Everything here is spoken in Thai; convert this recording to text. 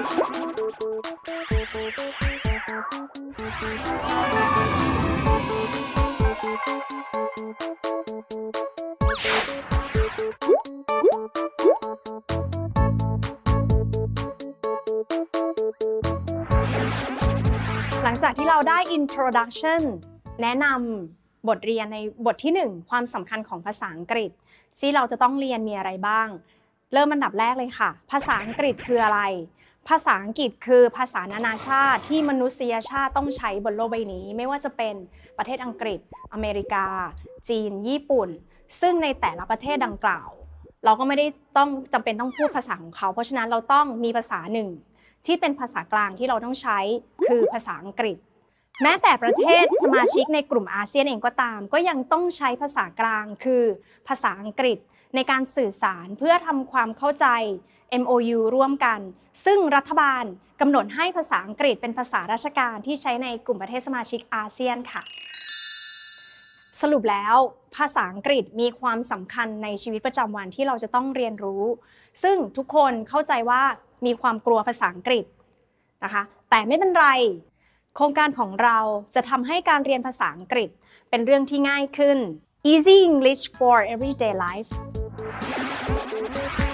หลังจากที่เราได้ introduction แนะนำบทเรียนในบทที่ 1 ความสำคัญของภาษาอังกฤษที่เราจะต้องเรียนมีอะไรบ้าง เริ่มอันดับแรกเลยค่ะ ภาษาอังกฤษคืออะไร ภาษาอังกฤษคือภาษานานาชาติที่มนุษยชาติต้องใช้บนโลกใบนี้ ไม่ว่าจะเป็นประเทศอังกฤษ อเมริกา จีน ญี่ปุ่น ซึ่งในแต่ละประเทศดังกล่าว เราก็ไม่ได้ต้องจำเป็นต้องพูดภาษาของเขา เพราะฉะนั้นเราต้องมีภาษาหนึ่ง ที่เป็นภาษากลางที่เราต้องใช้คือภาษาอังกฤษ แม้แต่ประเทศสมาชิกในกลุ่มอาเซียนเองก็ตาม ก็ยังต้องใช้ภาษากลางคือภาษาอังกฤษ ในการสื่อสารเพื่อทำความเข้าใจ MOU ร่วมกัน ซึ่งรัฐบาลกำหนดให้ภาษาอังกฤษเป็นภาษาราชการที่ใช้ในกลุ่มประเทศสมาชิกอาเซียนค่ะ สรุปแล้วภาษาอังกฤษมีความสำคัญในชีวิตประจำวันที่เราจะต้องเรียนรู้ ซึ่งทุกคนเข้าใจว่ามีความกลัวภาษาอังกฤษนะคะ แต่ไม่เป็นไร โครงการของเราจะทำให้การเรียนภาษาอังกฤษเป็นเรื่องที่ง่ายขึ้น Easy English for Everyday Life Thank you.